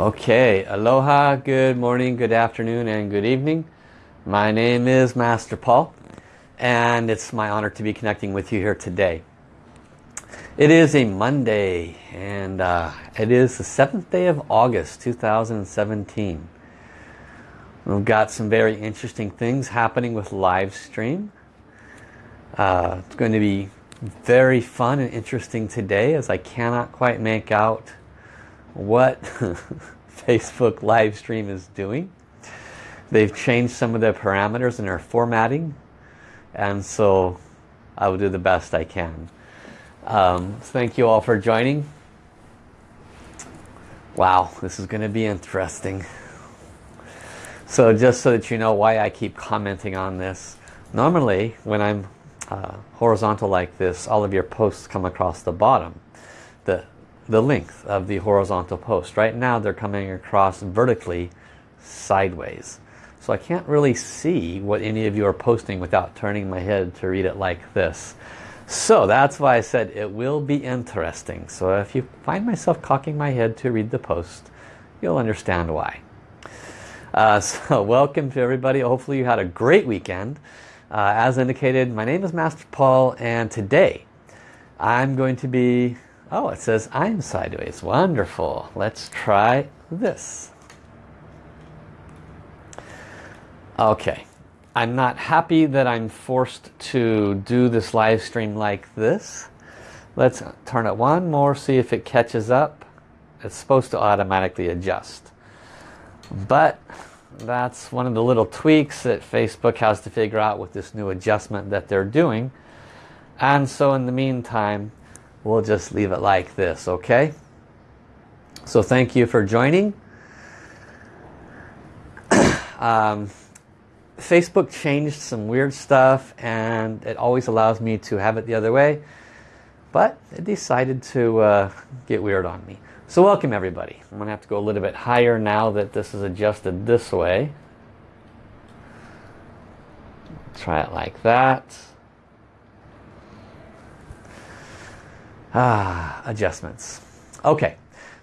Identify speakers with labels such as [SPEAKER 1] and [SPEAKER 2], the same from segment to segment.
[SPEAKER 1] Okay, aloha, good morning, good afternoon, and good evening. My name is Master Paul, and it's my honor to be connecting with you here today. It is a Monday, and uh, it is the 7th day of August, 2017. We've got some very interesting things happening with live stream. Uh, it's going to be very fun and interesting today as I cannot quite make out what Facebook live stream is doing. They've changed some of the parameters in their formatting and so I will do the best I can. Um, thank you all for joining. Wow, this is going to be interesting. So just so that you know why I keep commenting on this, normally when I'm uh, horizontal like this, all of your posts come across the bottom. The, the length of the horizontal post. Right now they're coming across vertically sideways. So I can't really see what any of you are posting without turning my head to read it like this. So that's why I said it will be interesting. So if you find myself cocking my head to read the post, you'll understand why. Uh, so welcome to everybody. Hopefully you had a great weekend. Uh, as indicated, my name is Master Paul and today I'm going to be Oh, it says I'm sideways. Wonderful. Let's try this. Okay. I'm not happy that I'm forced to do this live stream like this. Let's turn it one more, see if it catches up. It's supposed to automatically adjust. But that's one of the little tweaks that Facebook has to figure out with this new adjustment that they're doing. And so in the meantime, we'll just leave it like this, okay? So thank you for joining. um, Facebook changed some weird stuff and it always allows me to have it the other way. But it decided to uh, get weird on me. So welcome everybody. I'm going to have to go a little bit higher now that this is adjusted this way. Try it like that. Ah, adjustments. Okay,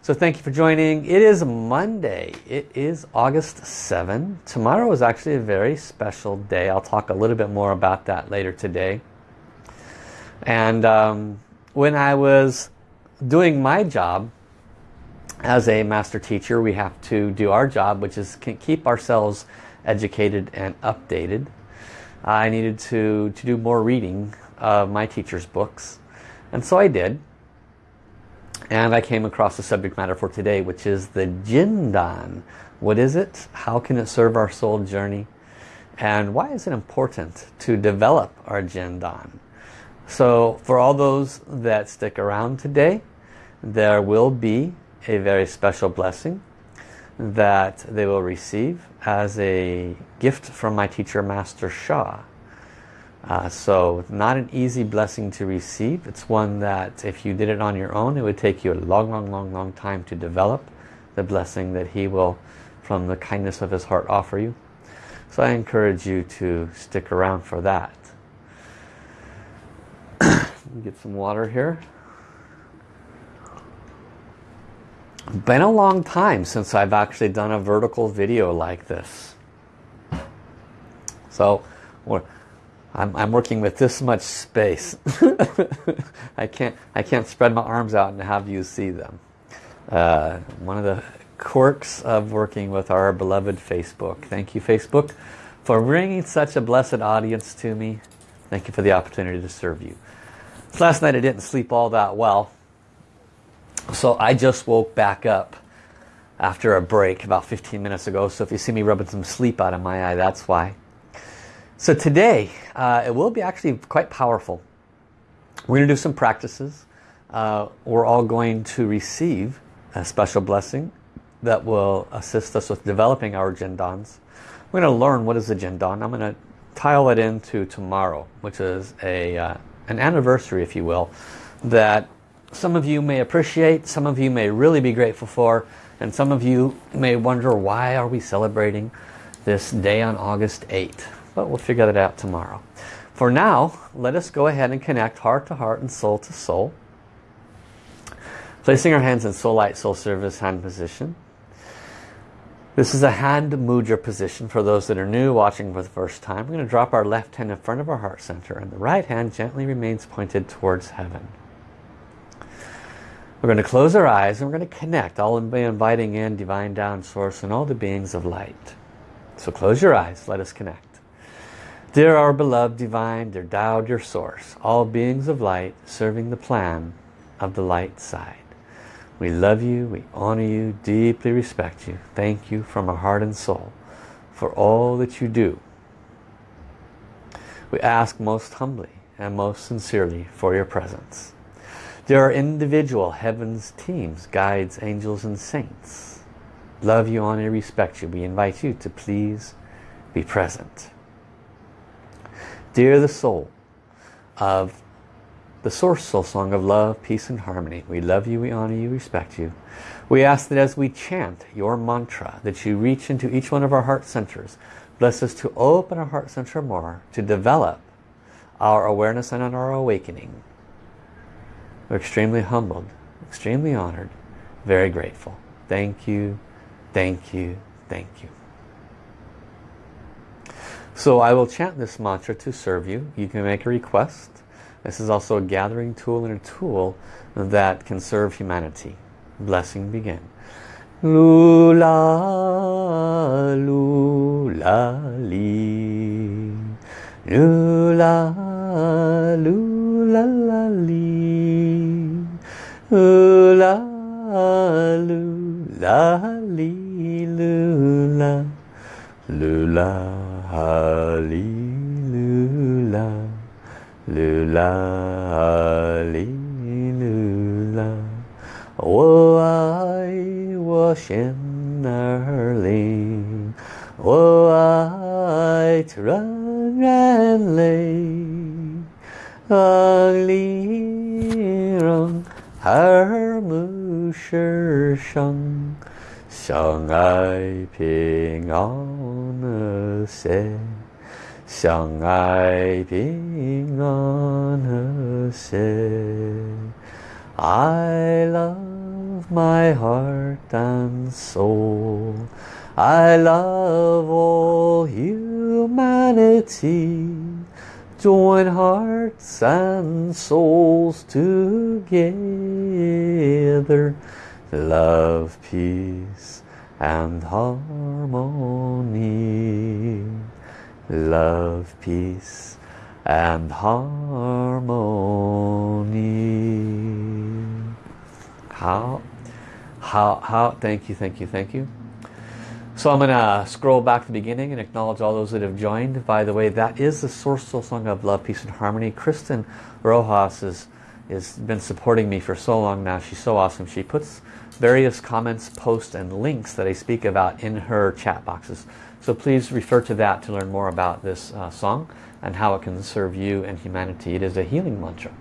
[SPEAKER 1] so thank you for joining. It is Monday. It is August 7. Tomorrow is actually a very special day. I'll talk a little bit more about that later today. And um, when I was doing my job as a master teacher, we have to do our job, which is keep ourselves educated and updated. I needed to, to do more reading of my teacher's books and so I did. And I came across the subject matter for today, which is the Jindan. What is it? How can it serve our soul journey? And why is it important to develop our Jindan? So for all those that stick around today, there will be a very special blessing that they will receive as a gift from my teacher Master Sha. Uh, so not an easy blessing to receive. It's one that if you did it on your own, it would take you a long, long, long, long time to develop the blessing that he will, from the kindness of his heart, offer you. So I encourage you to stick around for that. Get some water here. Been a long time since I've actually done a vertical video like this. So we're I'm, I'm working with this much space. I can't I can't spread my arms out and have you see them. Uh, one of the quirks of working with our beloved Facebook. Thank you Facebook for bringing such a blessed audience to me. Thank you for the opportunity to serve you. Last night I didn't sleep all that well. So I just woke back up after a break about 15 minutes ago. So if you see me rubbing some sleep out of my eye, that's why. So today, uh, it will be actually quite powerful. We're going to do some practices. Uh, we're all going to receive a special blessing that will assist us with developing our Jindans. We're going to learn what is a Jindan. I'm going to tile it into tomorrow, which is a uh, an anniversary, if you will, that some of you may appreciate, some of you may really be grateful for, and some of you may wonder why are we celebrating this day on August 8th but we'll figure that out tomorrow. For now, let us go ahead and connect heart to heart and soul to soul. Placing our hands in soul light, soul service hand position. This is a hand mudra position for those that are new watching for the first time. We're going to drop our left hand in front of our heart center and the right hand gently remains pointed towards heaven. We're going to close our eyes and we're going to connect. Be inviting in Divine Tao Source and all the beings of light. So close your eyes. Let us connect. Dear our beloved Divine, dear Tao, dear Source, all beings of light serving the plan of the light side. We love you, we honor you, deeply respect you. Thank you from our heart and soul for all that you do. We ask most humbly and most sincerely for your presence. There are individual heavens teams, guides, angels and saints. Love you, honor, respect you. We invite you to please be present. Dear the soul of the source soul song of love, peace and harmony. We love you, we honor you, respect you. We ask that as we chant your mantra, that you reach into each one of our heart centers. Bless us to open our heart center more, to develop our awareness and our awakening. We're extremely humbled, extremely honored, very grateful. Thank you, thank you, thank you. So I will chant this mantra to serve you. You can make a request this is also a gathering tool and a tool that can serve humanity. Blessing begin. Lula, lula, li. Lula, lula, la, li. Lula, lula, li, lula. Lula, li. Lula, li, lula, 我爱我心儿灵，我爱纯然泪，爱里让耳目世上， 相爱平安和谐。相爱平安和谐 I love my heart and soul I love all humanity Join hearts and souls together Love, peace and harmony love, peace and harmony. How, how, how, thank you, thank you, thank you. So I'm going to scroll back to the beginning and acknowledge all those that have joined. By the way, that is the Source Soul Song of Love, Peace and Harmony. Kristen Rojas has, has been supporting me for so long now. She's so awesome. She puts various comments, posts, and links that I speak about in her chat boxes. So please refer to that to learn more about this uh, song and how it can serve you and humanity. It is a healing mantra.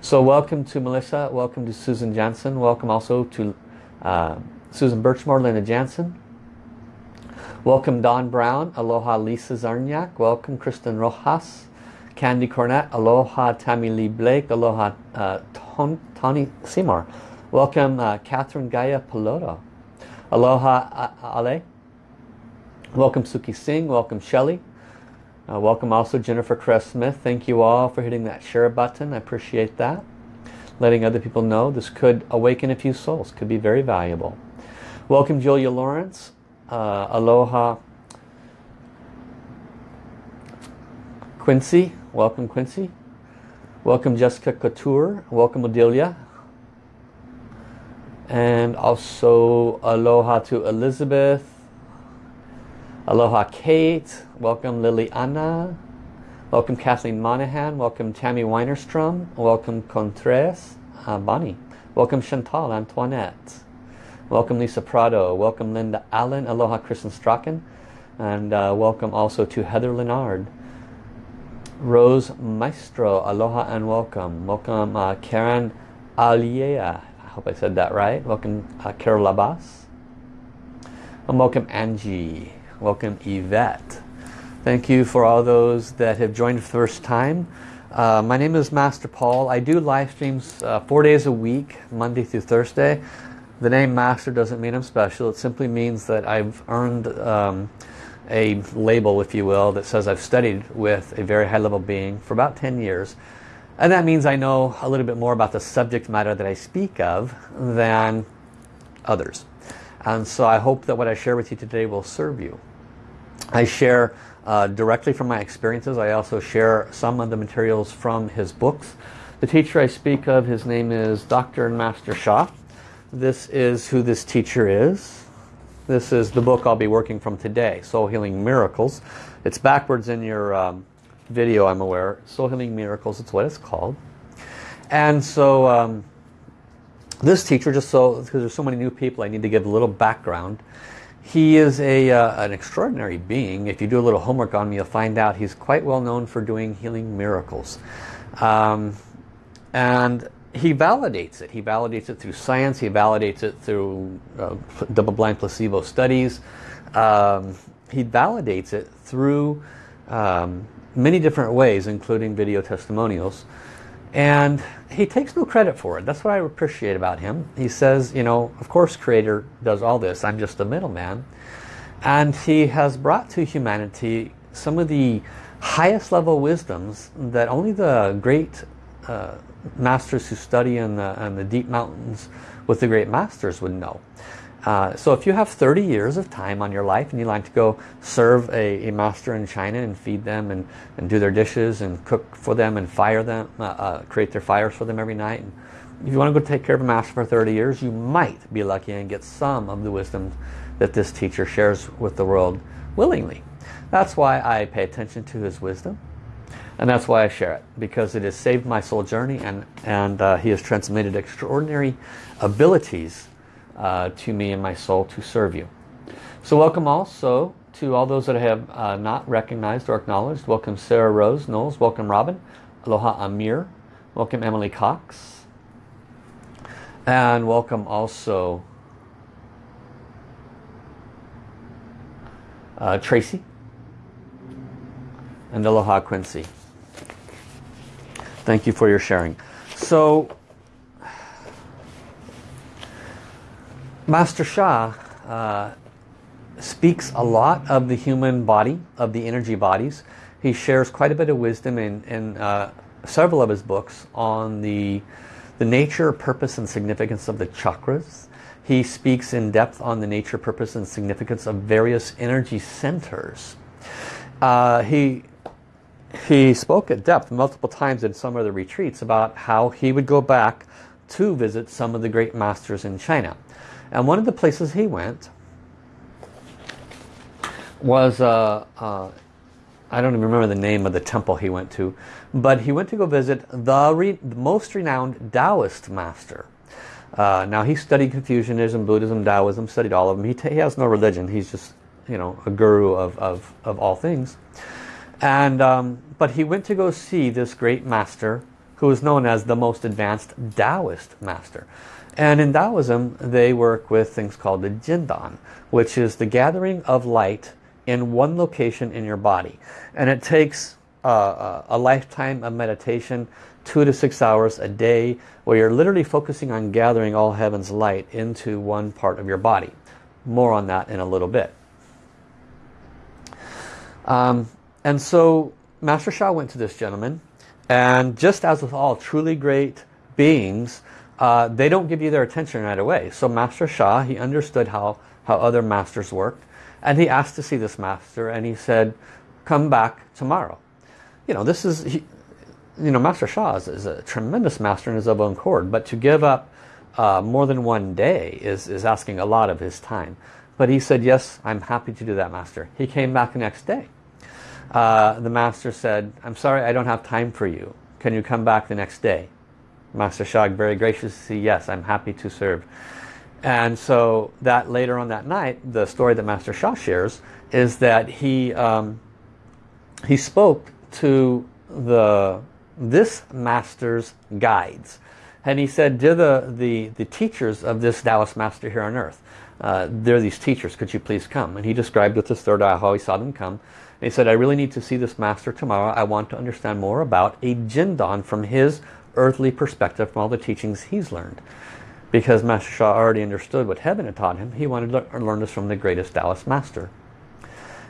[SPEAKER 1] So welcome to Melissa, welcome to Susan Jansen, welcome also to uh, Susan Birchmore, Linda Jansen. Welcome Don Brown, aloha Lisa Zarniak, welcome Kristen Rojas, Candy Cornett, aloha Tammy Lee Blake, aloha uh, Tony Seymour, welcome uh, Catherine Gaia Piloto, aloha Ale, Welcome Suki Singh, welcome Shelley. Uh, welcome also Jennifer Cress Smith. Thank you all for hitting that share button. I appreciate that. Letting other people know this could awaken a few souls. Could be very valuable. Welcome Julia Lawrence. Uh, aloha Quincy. Welcome Quincy. Welcome Jessica Couture. Welcome Odilia. And also aloha to Elizabeth. Aloha Kate, welcome Liliana, welcome Kathleen Monahan, welcome Tammy Weinerstrom, welcome Contreras, uh, Bonnie, welcome Chantal Antoinette, welcome Lisa Prado, welcome Linda Allen, aloha Kristen Strachan, and uh, welcome also to Heather Leonard. Rose Maestro, aloha and welcome. Welcome uh, Karen Aliea, hope I said that right. Welcome uh, Carol Labas. And welcome Angie. Welcome Yvette. Thank you for all those that have joined for the first time. Uh, my name is Master Paul. I do live streams uh, four days a week, Monday through Thursday. The name Master doesn't mean I'm special. It simply means that I've earned um, a label, if you will, that says I've studied with a very high-level being for about 10 years. And that means I know a little bit more about the subject matter that I speak of than others. And so I hope that what I share with you today will serve you. I share uh, directly from my experiences. I also share some of the materials from his books. The teacher I speak of, his name is Dr. Master Sha. This is who this teacher is. This is the book I'll be working from today, Soul Healing Miracles. It's backwards in your um, video, I'm aware. Soul Healing Miracles, it's what it's called. And so um, this teacher, just so, because there's so many new people, I need to give a little background. He is a, uh, an extraordinary being. If you do a little homework on me, you'll find out he's quite well known for doing healing miracles. Um, and he validates it. He validates it through science. He validates it through uh, double-blind placebo studies. Um, he validates it through um, many different ways, including video testimonials. And he takes no credit for it. That's what I appreciate about him. He says, you know, of course Creator does all this. I'm just a middleman. And he has brought to humanity some of the highest level wisdoms that only the great uh, masters who study in the, in the deep mountains with the great masters would know. Uh, so if you have 30 years of time on your life and you like to go serve a, a master in China and feed them and, and do their dishes and cook for them and fire them, uh, uh, create their fires for them every night. And if you want to go take care of a master for 30 years, you might be lucky and get some of the wisdom that this teacher shares with the world willingly. That's why I pay attention to his wisdom. And that's why I share it, because it has saved my soul journey and, and uh, he has transmitted extraordinary abilities uh, to me and my soul to serve you. So welcome also to all those that have uh, not recognized or acknowledged. Welcome Sarah Rose Knowles. Welcome Robin. Aloha Amir. Welcome Emily Cox. And welcome also uh, Tracy. And Aloha Quincy. Thank you for your sharing. So Master Sha uh, speaks a lot of the human body, of the energy bodies. He shares quite a bit of wisdom in, in uh, several of his books on the, the nature, purpose and significance of the chakras. He speaks in depth on the nature, purpose and significance of various energy centers. Uh, he, he spoke at depth multiple times in some of the retreats about how he would go back to visit some of the great masters in China. And one of the places he went was, uh, uh, I don't even remember the name of the temple he went to, but he went to go visit the, re the most renowned Taoist master. Uh, now he studied Confucianism, Buddhism, Taoism, studied all of them. He, he has no religion. He's just, you know, a guru of, of, of all things. And, um, but he went to go see this great master who is known as the most advanced Taoist master. And in Taoism, they work with things called the Jindan, which is the gathering of light in one location in your body. And it takes uh, a lifetime of meditation, two to six hours a day, where you're literally focusing on gathering all heaven's light into one part of your body. More on that in a little bit. Um, and so Master Sha went to this gentleman, and just as with all truly great beings, uh, they don't give you their attention right away. So Master Sha, he understood how, how other masters worked. And he asked to see this master and he said, come back tomorrow. You know, this is, he, you know, Master Sha is, is, a tremendous master in his own accord. But to give up uh, more than one day is, is asking a lot of his time. But he said, yes, I'm happy to do that, Master. He came back the next day. Uh, the Master said, I'm sorry, I don't have time for you. Can you come back the next day? Master Shag very graciously, yes, I'm happy to serve. And so that later on that night, the story that Master Sha shares is that he um, he spoke to the this master's guides. And he said, "Dear the, the, the teachers of this Taoist master here on earth, uh, they're these teachers, could you please come? And he described with his third eye how he saw them come. And he said, I really need to see this master tomorrow. I want to understand more about a Jindan from his earthly perspective from all the teachings he's learned. because Master Sha already understood what heaven had taught him. He wanted to learn this from the greatest Taoist master.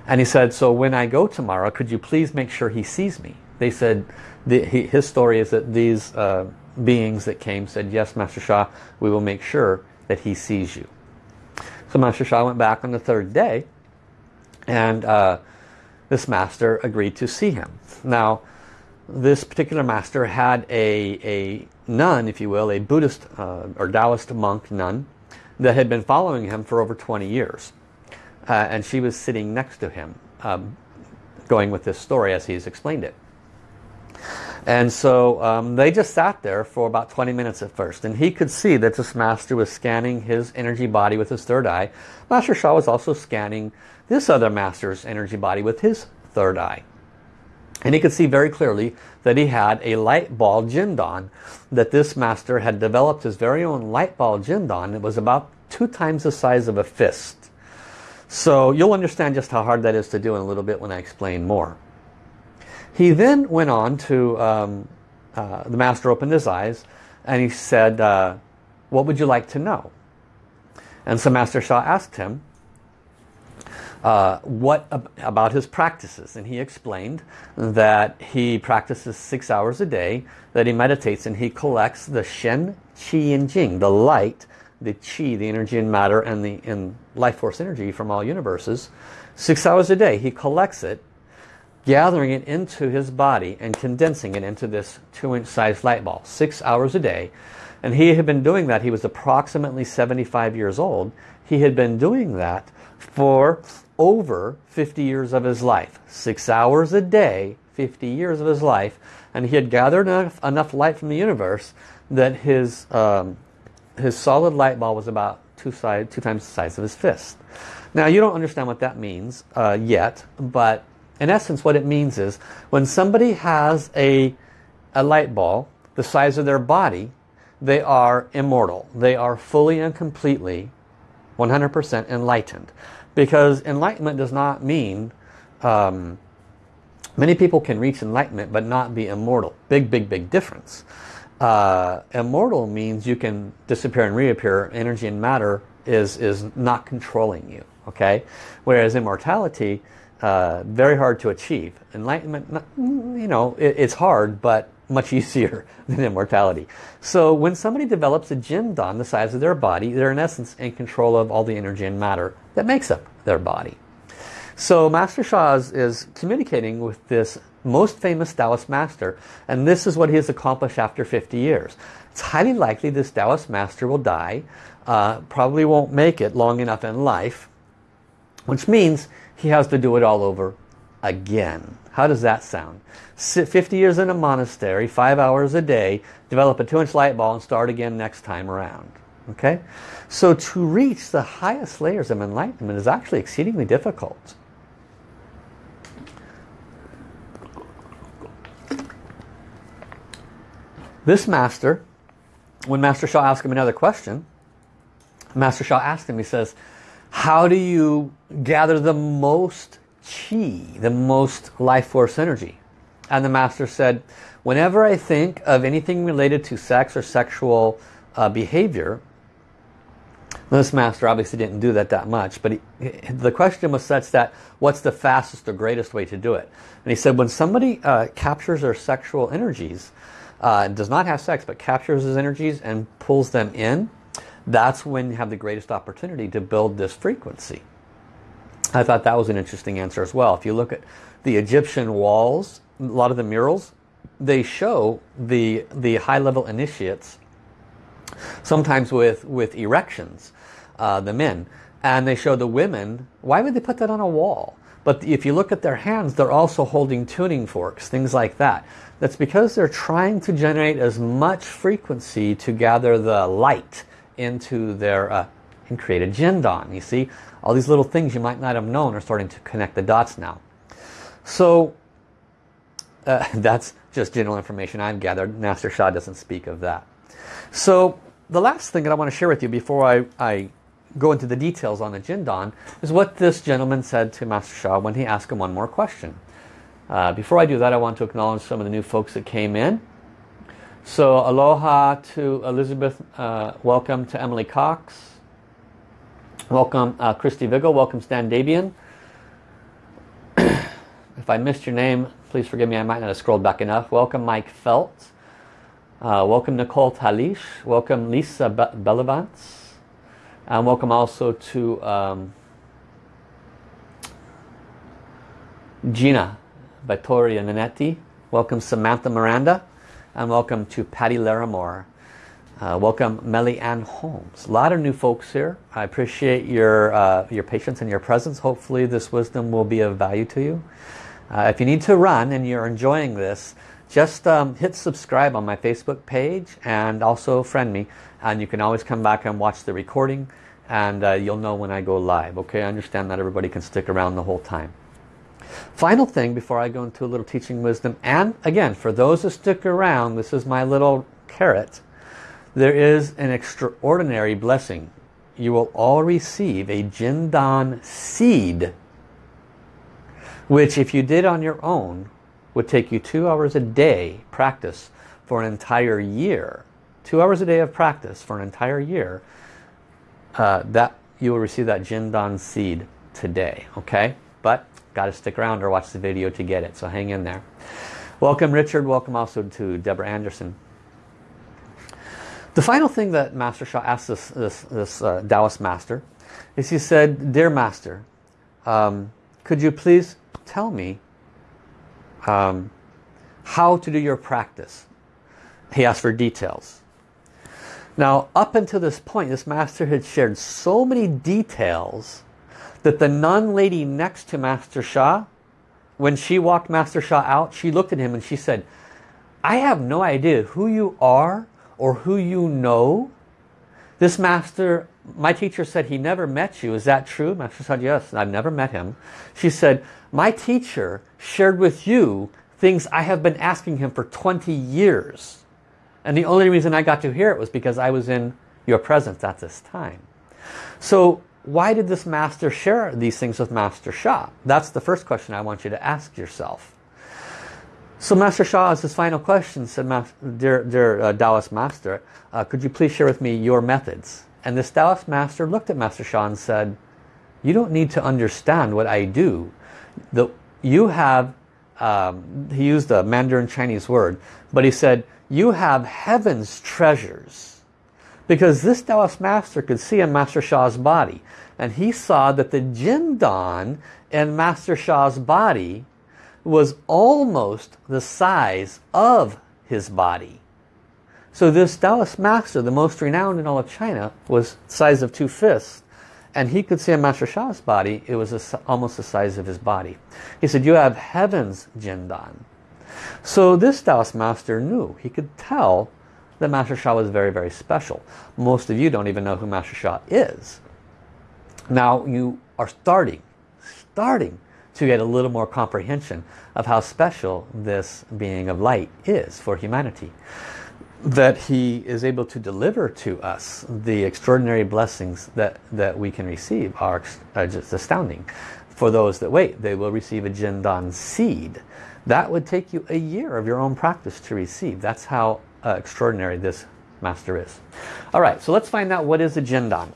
[SPEAKER 1] And he said, so when I go tomorrow, could you please make sure he sees me? They said, the, he, his story is that these uh, beings that came said, yes, Master Sha, we will make sure that he sees you. So Master Sha went back on the third day and uh, this master agreed to see him. Now, this particular master had a, a nun, if you will, a Buddhist uh, or Taoist monk nun that had been following him for over 20 years. Uh, and she was sitting next to him, um, going with this story as he's explained it. And so um, they just sat there for about 20 minutes at first. And he could see that this master was scanning his energy body with his third eye. Master Sha was also scanning this other master's energy body with his third eye. And he could see very clearly that he had a light ball Jindan. That this master had developed his very own light ball Jindan. It was about two times the size of a fist. So you'll understand just how hard that is to do in a little bit when I explain more. He then went on to, um, uh, the master opened his eyes and he said, uh, what would you like to know? And so Master Sha asked him, uh, what ab about his practices? And he explained that he practices six hours a day, that he meditates and he collects the Shen, Qi and Jing, the light, the Qi, the energy and matter, and the and life force energy from all universes. Six hours a day, he collects it gathering it into his body and condensing it into this two inch size light ball six hours a day and he had been doing that he was approximately 75 years old he had been doing that for over 50 years of his life six hours a day 50 years of his life and he had gathered enough, enough light from the universe that his um, his solid light ball was about two, side, two times the size of his fist now you don't understand what that means uh, yet but in essence, what it means is when somebody has a, a light ball the size of their body, they are immortal. They are fully and completely 100% enlightened. Because enlightenment does not mean... Um, many people can reach enlightenment but not be immortal. Big, big, big difference. Uh, immortal means you can disappear and reappear. Energy and matter is, is not controlling you. Okay, Whereas immortality uh, very hard to achieve. Enlightenment, you know, it, it's hard, but much easier than immortality. So when somebody develops a Jindan the size of their body, they're in essence in control of all the energy and matter that makes up their body. So Master Sha is communicating with this most famous Taoist master and this is what he has accomplished after 50 years. It's highly likely this Taoist master will die, uh, probably won't make it long enough in life, which means he has to do it all over again. How does that sound? Sit 50 years in a monastery, five hours a day, develop a two inch light ball and start again next time around. Okay? So to reach the highest layers of enlightenment is actually exceedingly difficult. This master, when Master Sha asked him another question, Master Sha asked him, he says, how do you gather the most chi, the most life force energy? And the master said, whenever I think of anything related to sex or sexual uh, behavior, this master obviously didn't do that that much, but he, the question was such that what's the fastest or greatest way to do it? And he said when somebody uh, captures their sexual energies, uh, does not have sex, but captures his energies and pulls them in, that's when you have the greatest opportunity to build this frequency. I thought that was an interesting answer as well. If you look at the Egyptian walls, a lot of the murals, they show the, the high-level initiates, sometimes with, with erections, uh, the men, and they show the women. Why would they put that on a wall? But if you look at their hands, they're also holding tuning forks, things like that. That's because they're trying to generate as much frequency to gather the light into their uh, and create a Jindan. You see, all these little things you might not have known are starting to connect the dots now. So uh, that's just general information I've gathered. Master Sha doesn't speak of that. So the last thing that I want to share with you before I, I go into the details on the Jindan is what this gentleman said to Master Sha when he asked him one more question. Uh, before I do that, I want to acknowledge some of the new folks that came in. So aloha to Elizabeth. Uh, welcome to Emily Cox. Welcome uh, Christy Viggo. Welcome Stan Dabian. if I missed your name, please forgive me. I might not have scrolled back enough. Welcome Mike Felt. Uh, welcome Nicole Talish. Welcome Lisa Be. And welcome also to um, Gina Vittoria Nanetti. Welcome Samantha Miranda. And welcome to Patty Larimore. Uh, welcome Melly Ann Holmes. A lot of new folks here. I appreciate your, uh, your patience and your presence. Hopefully this wisdom will be of value to you. Uh, if you need to run and you're enjoying this, just um, hit subscribe on my Facebook page and also friend me and you can always come back and watch the recording and uh, you'll know when I go live okay I understand that everybody can stick around the whole time final thing before I go into a little teaching wisdom and again for those who stick around this is my little carrot there is an extraordinary blessing you will all receive a Jindan seed which if you did on your own would take you two hours a day practice for an entire year. Two hours a day of practice for an entire year. Uh, that you will receive that Jindan seed today. Okay, but got to stick around or watch the video to get it. So hang in there. Welcome Richard. Welcome also to Deborah Anderson. The final thing that Master Sha asked this, this, this uh, Taoist master is he said, Dear Master, um, could you please tell me um, how to do your practice. He asked for details. Now, up until this point, this master had shared so many details that the nun lady next to Master Sha, when she walked Master Sha out, she looked at him and she said, I have no idea who you are or who you know. This master, my teacher said he never met you. Is that true? Master said, yes, I've never met him. She said, my teacher shared with you things I have been asking him for 20 years. And the only reason I got to hear it was because I was in your presence at this time. So why did this master share these things with Master Sha? That's the first question I want you to ask yourself. So Master Sha, as his final question, said, Dear, dear uh, Taoist Master, uh, could you please share with me your methods? And this Taoist Master looked at Master Sha and said, you don't need to understand what I do the, you have, um, he used a Mandarin Chinese word, but he said, you have heaven's treasures. Because this Taoist master could see in Master Sha's body. And he saw that the Jindan in Master Sha's body was almost the size of his body. So this Taoist master, the most renowned in all of China, was size of two fists. And he could see in Master Sha's body, it was a, almost the size of his body. He said, you have heaven's Jindan. So this Taoist master knew, he could tell that Master Sha was very, very special. Most of you don't even know who Master Sha is. Now you are starting, starting to get a little more comprehension of how special this being of light is for humanity that he is able to deliver to us the extraordinary blessings that, that we can receive are uh, just astounding. For those that wait, they will receive a Jindan seed. That would take you a year of your own practice to receive. That's how uh, extraordinary this master is. Alright, so let's find out what is a Jindan.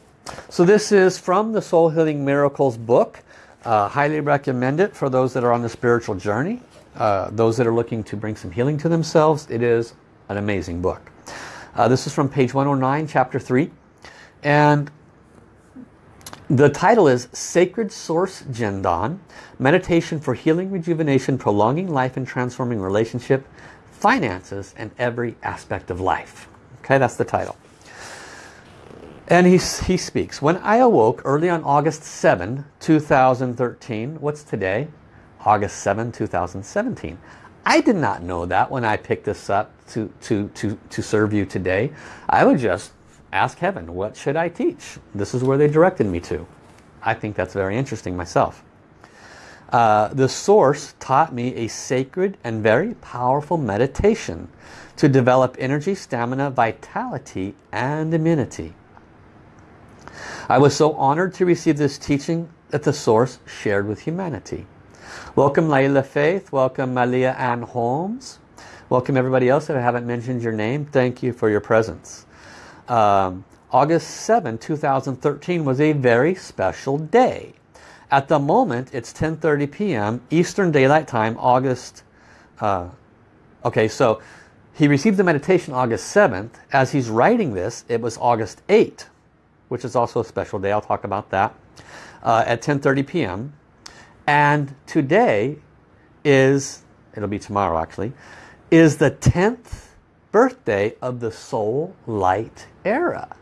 [SPEAKER 1] So this is from the Soul Healing Miracles book. Uh, highly recommend it for those that are on the spiritual journey. Uh, those that are looking to bring some healing to themselves. It is an amazing book. Uh, this is from page 109, chapter 3. And the title is Sacred Source Jindan, Meditation for Healing, Rejuvenation, Prolonging Life and Transforming Relationship, Finances, and Every Aspect of Life. Okay, that's the title. And he, he speaks, when I awoke early on August 7, 2013, what's today? August 7, 2017. I did not know that when I picked this up to, to, to, to serve you today. I would just ask heaven, what should I teach? This is where they directed me to. I think that's very interesting myself. Uh, the source taught me a sacred and very powerful meditation to develop energy, stamina, vitality, and immunity. I was so honored to receive this teaching that the source shared with humanity. Welcome Layla Faith. Welcome Malia Ann Holmes. Welcome everybody else. If I haven't mentioned your name, thank you for your presence. Um, August 7, 2013 was a very special day. At the moment, it's 10.30 p.m. Eastern Daylight Time, August... Uh, okay, so he received the meditation August 7th. As he's writing this, it was August 8, which is also a special day. I'll talk about that uh, at 10.30 p.m. And today is, it'll be tomorrow actually, is the 10th birthday of the Soul Light era.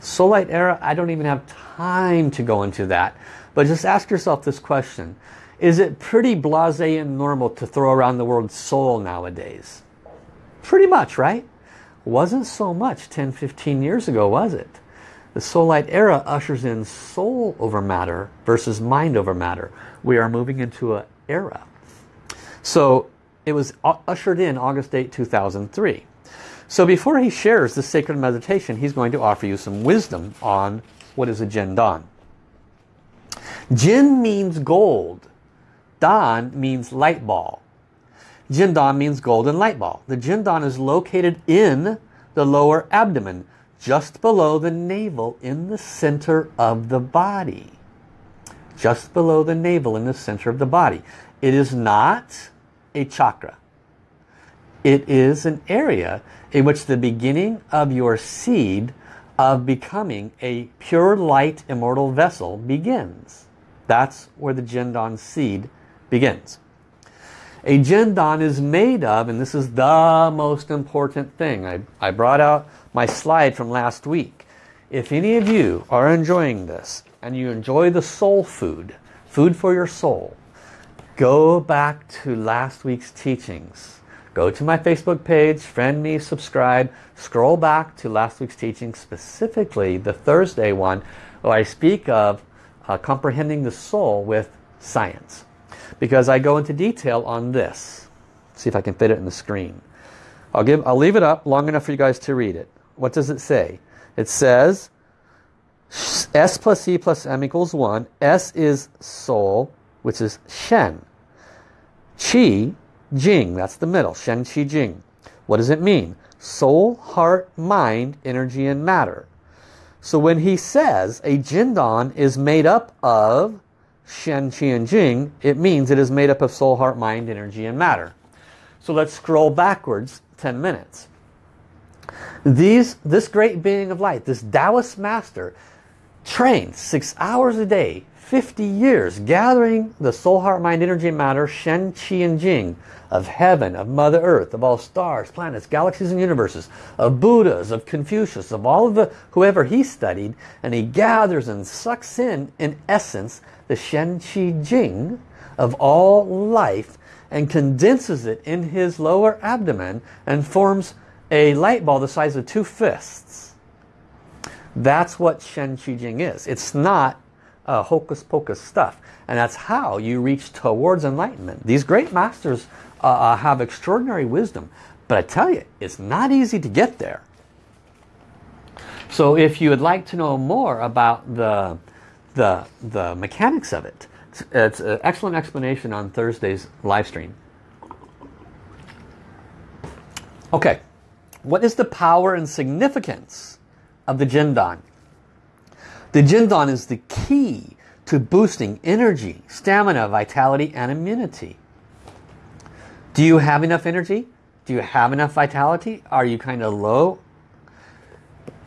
[SPEAKER 1] Soul Light era, I don't even have time to go into that. But just ask yourself this question. Is it pretty blasé and normal to throw around the word soul nowadays? Pretty much, right? Wasn't so much 10, 15 years ago, was it? The Soul Light era ushers in soul over matter versus mind over matter. We are moving into an era. So it was ushered in August 8, 2003. So before he shares the sacred meditation, he's going to offer you some wisdom on what is a Jin Dan. Jin means gold. Dan means light ball. Jin Dan means golden light ball. The Jin Dan is located in the lower abdomen, just below the navel in the center of the body. Just below the navel in the center of the body. It is not a chakra. It is an area in which the beginning of your seed of becoming a pure light immortal vessel begins. That's where the Jindan seed begins. A Jindan is made of, and this is the most important thing. I, I brought out my slide from last week. If any of you are enjoying this and you enjoy the soul food, food for your soul, go back to last week's teachings. Go to my Facebook page, friend me, subscribe, scroll back to last week's teaching, specifically the Thursday one, where I speak of uh, comprehending the soul with science. Because I go into detail on this. See if I can fit it in the screen. I'll, give, I'll leave it up long enough for you guys to read it. What does it say? It says S plus E plus M equals 1. S is soul, which is Shen. Qi Jing, that's the middle, Shen Qi Jing. What does it mean? Soul, heart, mind, energy and matter. So when he says a Jindan is made up of Shen, Qi and Jing, it means it is made up of soul, heart, mind, energy and matter. So let's scroll backwards 10 minutes. These, this great being of light, this Taoist master, trains six hours a day 50 years gathering the soul, heart, mind, energy, and matter, Shen, Qi, and Jing of heaven, of Mother Earth, of all stars, planets, galaxies, and universes, of Buddhas, of Confucius, of all of the whoever he studied, and he gathers and sucks in, in essence, the Shen, Qi, Jing of all life and condenses it in his lower abdomen and forms a light ball the size of two fists. That's what Shen Qi Jing is. It's not uh, hocus pocus stuff. And that's how you reach towards enlightenment. These great masters uh, uh, have extraordinary wisdom. But I tell you, it's not easy to get there. So if you would like to know more about the, the, the mechanics of it, it's, it's an excellent explanation on Thursday's live stream. Okay, what is the power and significance of the Jindan? The Jindan is the key to boosting energy, stamina, vitality, and immunity. Do you have enough energy? Do you have enough vitality? Are you kind of low?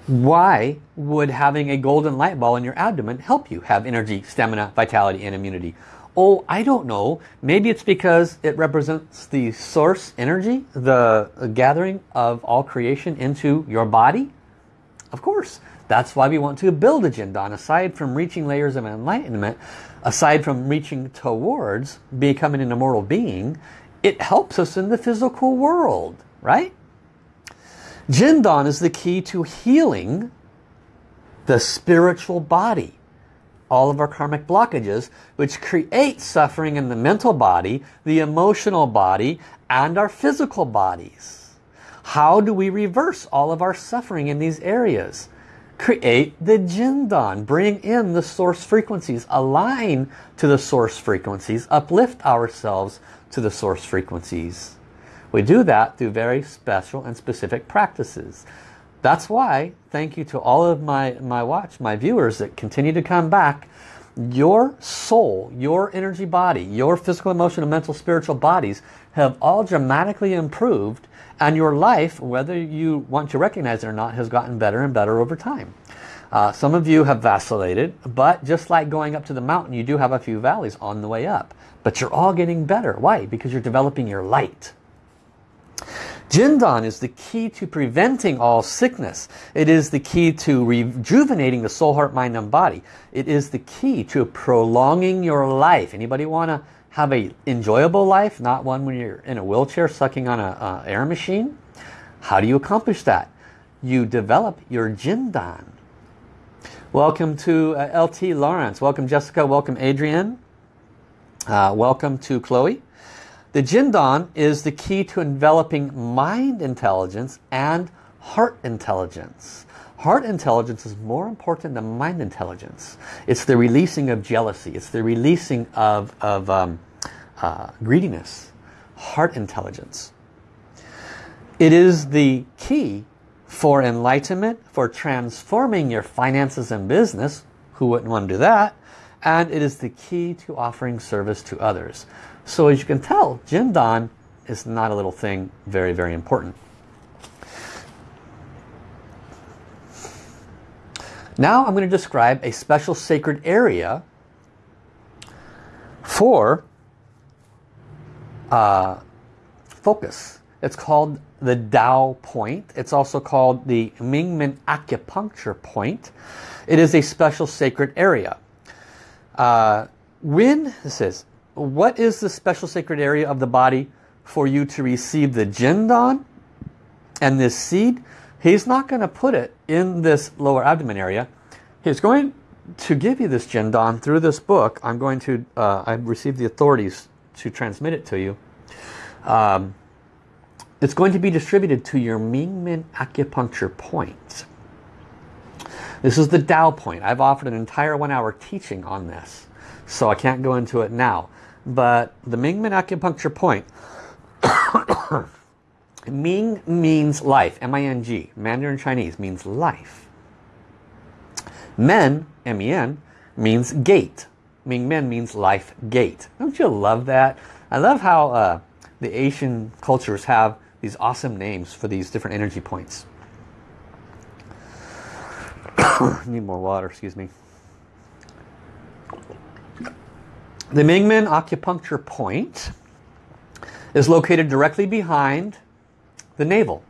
[SPEAKER 1] Why would having a golden light ball in your abdomen help you have energy, stamina, vitality, and immunity? Oh, I don't know. Maybe it's because it represents the source energy, the gathering of all creation into your body? Of course. That's why we want to build a Jindan. Aside from reaching layers of enlightenment, aside from reaching towards becoming an immortal being, it helps us in the physical world, right? Jindan is the key to healing the spiritual body. All of our karmic blockages, which create suffering in the mental body, the emotional body, and our physical bodies. How do we reverse all of our suffering in these areas? create the Jindan. Bring in the source frequencies. Align to the source frequencies. Uplift ourselves to the source frequencies. We do that through very special and specific practices. That's why, thank you to all of my, my watch, my viewers that continue to come back, your soul, your energy body, your physical, emotional, mental, spiritual bodies have all dramatically improved and your life, whether you want to recognize it or not, has gotten better and better over time. Uh, some of you have vacillated, but just like going up to the mountain, you do have a few valleys on the way up. But you're all getting better. Why? Because you're developing your light. Jindan is the key to preventing all sickness. It is the key to rejuvenating the soul, heart, mind, and body. It is the key to prolonging your life. Anybody want to have a enjoyable life, not one when you're in a wheelchair sucking on a air machine? How do you accomplish that? You develop your Jindan. Welcome to uh, LT Lawrence. Welcome Jessica. Welcome Adrian. Uh, welcome to Chloe. The Jindan is the key to enveloping mind intelligence and heart intelligence. Heart intelligence is more important than mind intelligence. It's the releasing of jealousy. It's the releasing of, of um, uh, greediness. Heart intelligence. It is the key for enlightenment, for transforming your finances and business. Who wouldn't want to do that? And it is the key to offering service to others. So as you can tell, Jindan is not a little thing, very, very important. Now I'm going to describe a special sacred area for uh, focus. It's called the Tao point. It's also called the Mingmen acupuncture point. It is a special sacred area. Uh, when, this is, what is the special sacred area of the body for you to receive the Jindan and this seed? He's not going to put it in this lower abdomen area. He's going to give you this Jindan through this book. I'm going to, uh, I've received the authorities to transmit it to you. Um, it's going to be distributed to your Mingmen acupuncture points. This is the Tao point. I've offered an entire one hour teaching on this. So I can't go into it now. But the Mingmen acupuncture point, Ming means life, M-I-N-G. Mandarin Chinese means life. Men, M-E-N, means gate. Ming Men means life gate. Don't you love that? I love how uh, the Asian cultures have these awesome names for these different energy points. Need more water, excuse me. The Mingmen acupuncture point is located directly behind the navel.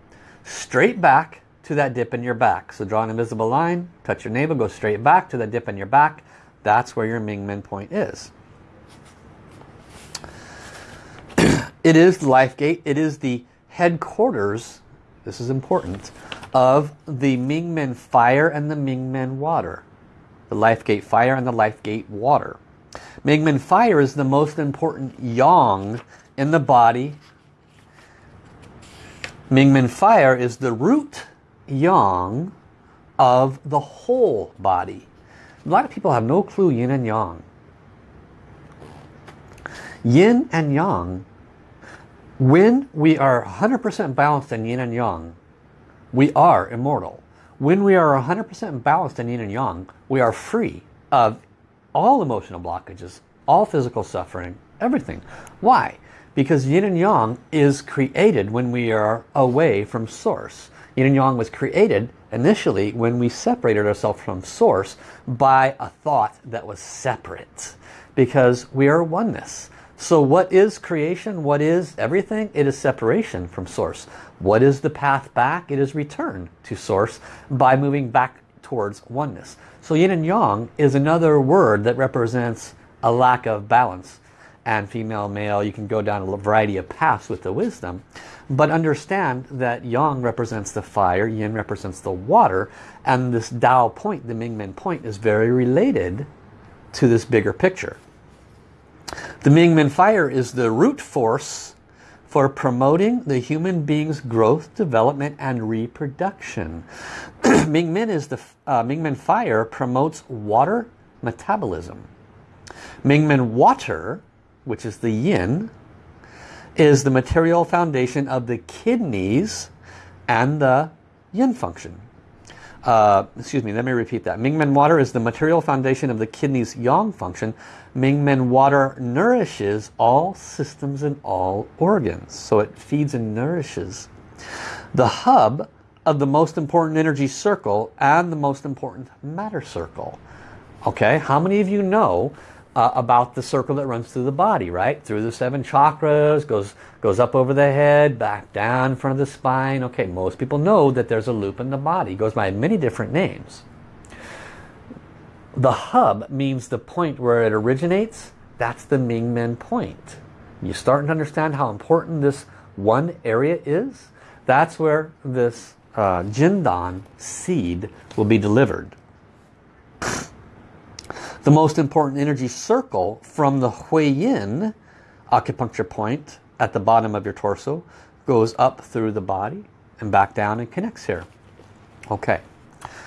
[SPEAKER 1] Straight back to that dip in your back. So draw an invisible line, touch your navel, go straight back to that dip in your back. That's where your Mingmen point is. it is the life gate. It is the headquarters, this is important, of the Mingmen fire and the Mingmen water. The life gate fire and the life gate water. Mingmen fire is the most important yang in the body. Mingmen fire is the root yang of the whole body. A lot of people have no clue yin and yang. Yin and yang, when we are 100% balanced in yin and yang, we are immortal. When we are 100% balanced in yin and yang, we are free of all emotional blockages, all physical suffering, everything. Why? Because yin and yang is created when we are away from source. Yin and yang was created initially when we separated ourselves from source by a thought that was separate. Because we are oneness. So what is creation? What is everything? It is separation from source. What is the path back? It is return to source by moving back towards oneness. So yin and yang is another word that represents a lack of balance. And female, male, you can go down a variety of paths with the wisdom. But understand that yang represents the fire, yin represents the water, and this Tao point, the Mingmen point, is very related to this bigger picture. The Mingmen fire is the root force for promoting the human being's growth, development, and reproduction. Mingmen is the uh, Mingmen fire promotes water metabolism. Mingmen water, which is the yin, is the material foundation of the kidneys and the yin function. Uh, excuse me, let me repeat that. Mingmen water is the material foundation of the kidney's yang function. Mingmen water nourishes all systems and all organs. So it feeds and nourishes. The hub of the most important energy circle and the most important matter circle. Okay, how many of you know uh, about the circle that runs through the body, right? Through the seven chakras, goes, goes up over the head, back down in front of the spine. Okay, most people know that there's a loop in the body. It goes by many different names. The hub means the point where it originates. That's the Mingmen point. You starting to understand how important this one area is? That's where this uh, Jindan seed will be delivered. The most important energy circle from the Yin acupuncture point at the bottom of your torso goes up through the body and back down and connects here. Okay.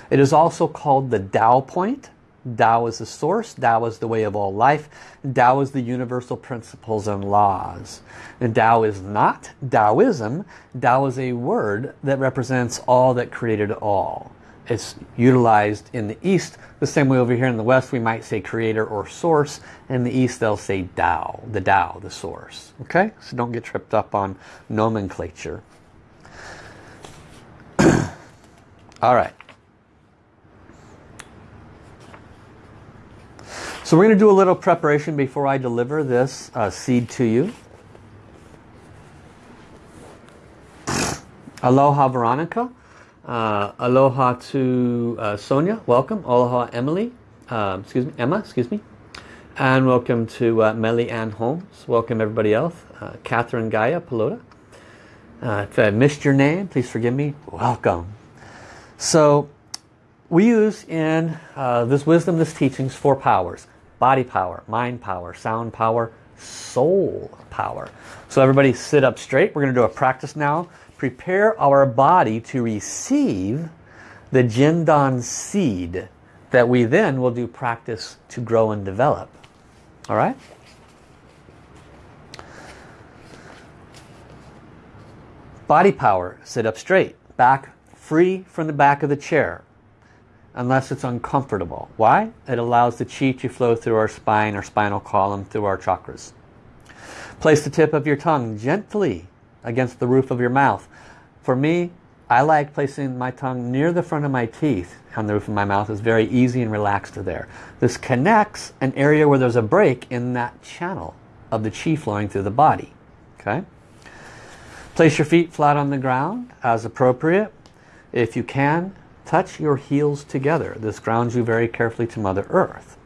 [SPEAKER 1] It is also called the Tao point. Tao is the source. Tao is the way of all life. Tao is the universal principles and laws. And Tao is not Taoism. Tao is a word that represents all that created all it's utilized in the East the same way over here in the West we might say creator or source. In the East they'll say Tao, the Tao, the source. Okay, so don't get tripped up on nomenclature. All right. So we're going to do a little preparation before I deliver this uh, seed to you. Aloha Veronica. Uh, aloha to uh, Sonia, welcome. Aloha Emily, uh, excuse me, Emma, excuse me. And welcome to uh, Melly Ann Holmes. Welcome everybody else. Uh, Catherine Gaia Pelota. Uh, if I missed your name, please forgive me. Welcome. So we use in uh, this wisdom, this teachings, four powers. Body power, mind power, sound power, soul power. So everybody sit up straight. We're going to do a practice now prepare our body to receive the Jindan seed that we then will do practice to grow and develop. All right? Body power, sit up straight, back free from the back of the chair, unless it's uncomfortable. Why? It allows the chi to flow through our spine, our spinal column, through our chakras. Place the tip of your tongue gently against the roof of your mouth. For me, I like placing my tongue near the front of my teeth on the roof of my mouth. It's very easy and relaxed there. This connects an area where there's a break in that channel of the chi flowing through the body. Okay. Place your feet flat on the ground as appropriate. If you can, touch your heels together. This grounds you very carefully to Mother Earth.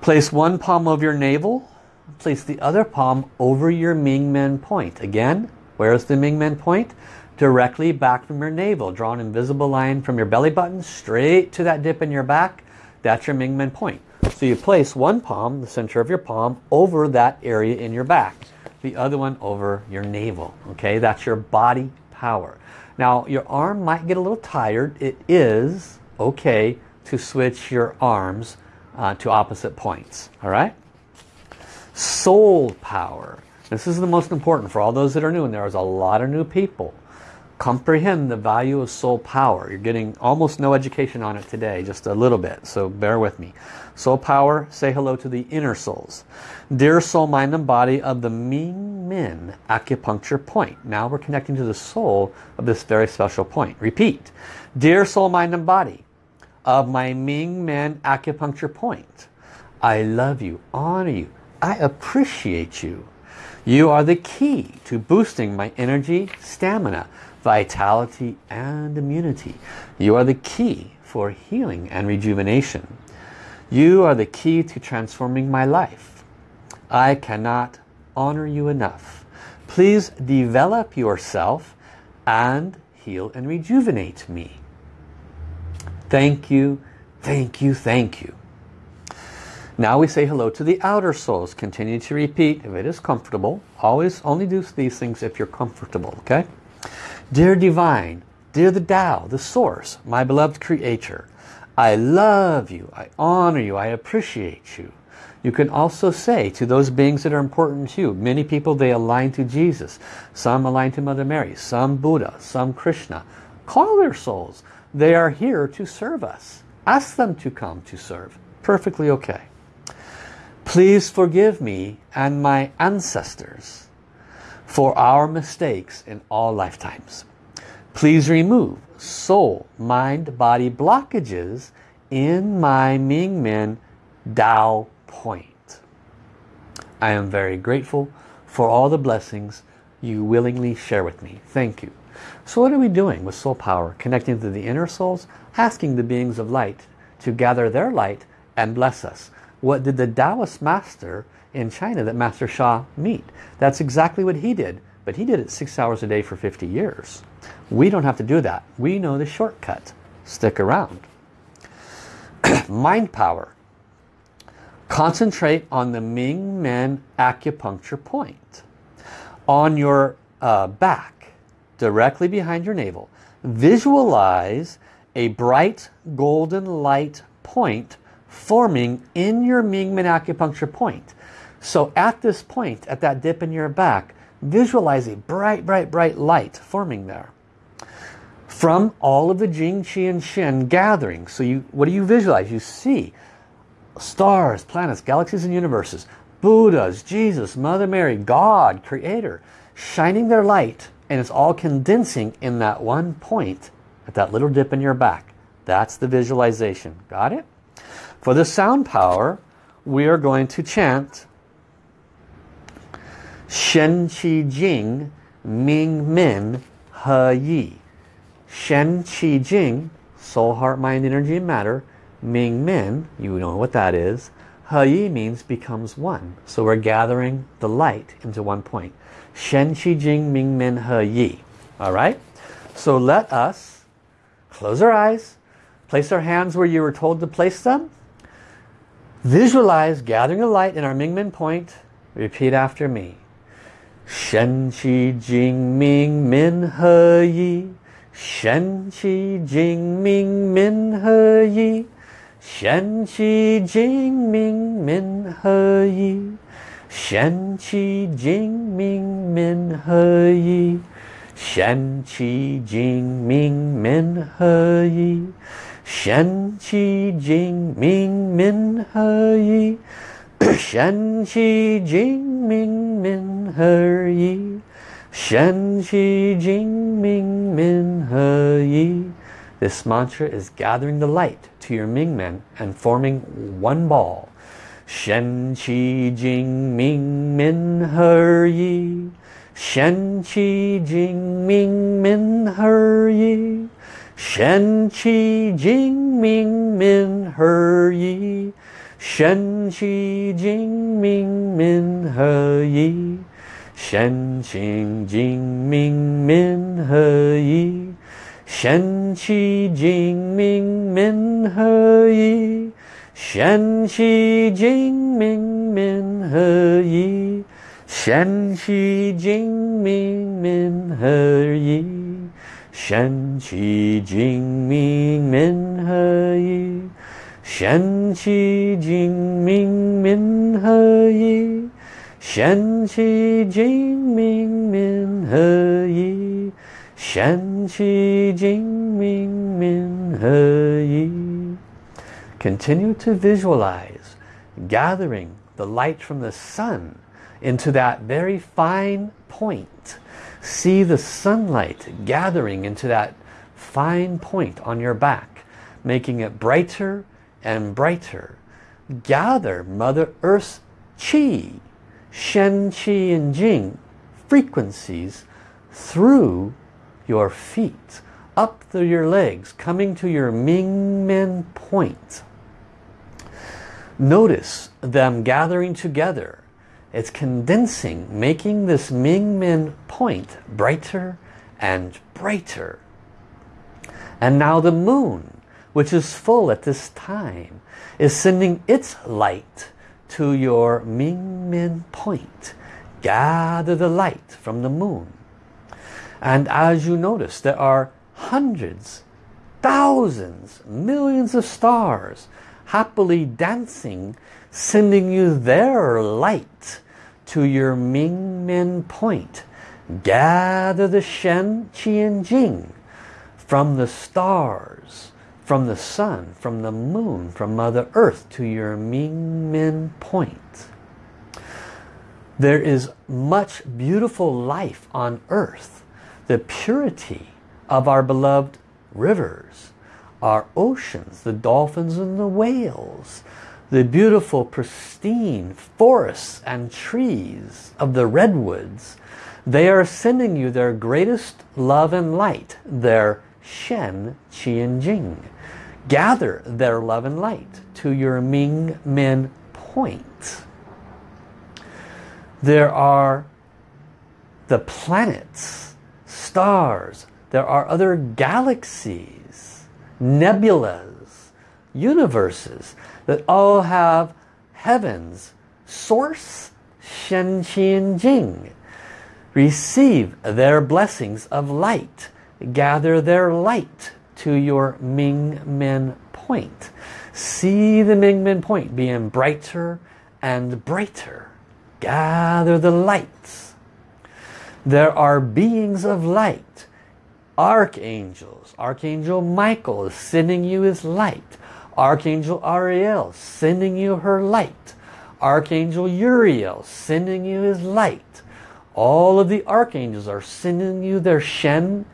[SPEAKER 1] Place one palm of your navel place the other palm over your Mingmen point. Again, where's the Mingmen point? Directly back from your navel. Draw an invisible line from your belly button straight to that dip in your back. That's your Mingmen point. So you place one palm, the center of your palm, over that area in your back. The other one over your navel. Okay, that's your body power. Now your arm might get a little tired. It is okay to switch your arms uh, to opposite points. All right? Soul power. This is the most important for all those that are new, and there's a lot of new people. Comprehend the value of soul power. You're getting almost no education on it today, just a little bit, so bear with me. Soul power, say hello to the inner souls. Dear soul, mind, and body of the Ming Men acupuncture point. Now we're connecting to the soul of this very special point. Repeat. Dear soul, mind, and body of my Ming Men acupuncture point. I love you, honor you, I appreciate you. You are the key to boosting my energy, stamina, vitality and immunity. You are the key for healing and rejuvenation. You are the key to transforming my life. I cannot honor you enough. Please develop yourself and heal and rejuvenate me. Thank you, thank you, thank you. Now we say hello to the outer souls. Continue to repeat if it is comfortable. Always only do these things if you're comfortable, okay? Dear Divine, dear the Tao, the Source, my beloved Creator, I love you, I honor you, I appreciate you. You can also say to those beings that are important to you, many people they align to Jesus, some align to Mother Mary, some Buddha, some Krishna. Call their souls. They are here to serve us. Ask them to come to serve. Perfectly okay. Please forgive me and my ancestors for our mistakes in all lifetimes. Please remove soul, mind, body blockages in my Ming Men Tao point. I am very grateful for all the blessings you willingly share with me. Thank you. So what are we doing with soul power? Connecting to the inner souls, asking the beings of light to gather their light and bless us. What did the Taoist master in China that Master Sha meet? That's exactly what he did. But he did it six hours a day for 50 years. We don't have to do that. We know the shortcut. Stick around. Mind power. Concentrate on the Ming Men acupuncture point. On your uh, back, directly behind your navel, visualize a bright golden light point forming in your Ming Men acupuncture point. So at this point, at that dip in your back, visualize a bright, bright, bright light forming there. From all of the Jing, Qi, and Shen gathering. So you, what do you visualize? You see stars, planets, galaxies and universes, Buddhas, Jesus, Mother Mary, God, Creator, shining their light and it's all condensing in that one point at that little dip in your back. That's the visualization. Got it? For the sound power, we are going to chant Shen Qi Jing Ming Men He Yi. Shen Qi Jing, soul, heart, mind, energy, and matter, Ming Men, you know what that is. He Yi means becomes one. So we're gathering the light into one point. Shen Qi Jing Ming Men He Yi. Alright? So let us close our eyes, place our hands where you were told to place them. Visualize gathering a light in our Mingmen point. Repeat after me. Shen Qi Jing Ming Men He Yi. Shen Qi Jing Ming Men He Yi. Shen Qi Jing Ming Men He Yi. Shen Qi Jing Ming Men He Yi. Shen Qi Jing Ming Men He Yi. Shen Qi Jing Ming Men He Yi. Shen Qi Jing Ming Men He Yi. Shen Qi Jing Ming Men He Yi. This mantra is gathering the light to your Ming Men and forming one ball. Shen Qi Jing Ming Men He Yi. Shen Qi Jing Ming Min He Yi. 神奇精明明何一？神奇精明明何意？神奇精明明何意？神奇精明明何意？神奇精明明何意？神奇精明明何意？shen qi jing ming min he yi shen qi jing ming min he yi shen qi jing ming min he yi shen qi jing ming min he yi continue to visualize gathering the light from the sun into that very fine point See the sunlight gathering into that fine point on your back, making it brighter and brighter. Gather Mother Earth's Qi, Shen, Qi and Jing frequencies through your feet, up through your legs, coming to your Ming Men point. Notice them gathering together. It's condensing, making this Ming Men point brighter and brighter. And now the moon, which is full at this time, is sending its light to your Ming Men point. Gather the light from the moon. And as you notice, there are hundreds, thousands, millions of stars happily dancing sending you their light to your Ming Men point. Gather the Shen, Qi and Jing from the stars, from the sun, from the moon, from Mother Earth to your Ming Men point. There is much beautiful life on earth. The purity of our beloved rivers, our oceans, the dolphins and the whales, the beautiful pristine forests and trees of the redwoods. They are sending you their greatest love and light, their Shen, Qi and Jing. Gather their love and light to your Ming Men point. There are the planets, stars, there are other galaxies, nebulas, universes that all have heavens, source, Shen, Qi and Jing. Receive their blessings of light. Gather their light to your Ming Men point. See the Ming Men point being brighter and brighter. Gather the lights. There are beings of light, archangels. Archangel Michael is sending you his light. Archangel Ariel sending you her light. Archangel Uriel sending you his light. All of the archangels are sending you their Shen,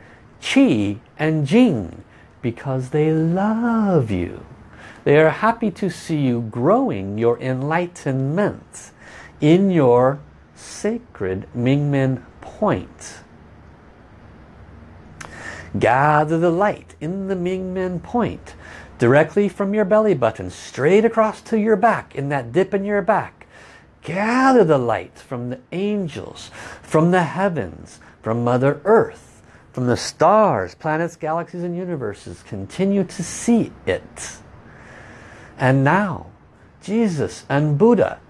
[SPEAKER 1] Qi and Jing because they love you. They are happy to see you growing your enlightenment in your sacred Mingmen point. Gather the light in the Mingmen point directly from your belly button straight across to your back in that dip in your back. Gather the light from the angels, from the heavens, from Mother Earth, from the stars, planets, galaxies and universes. Continue to see it. And now, Jesus and Buddha,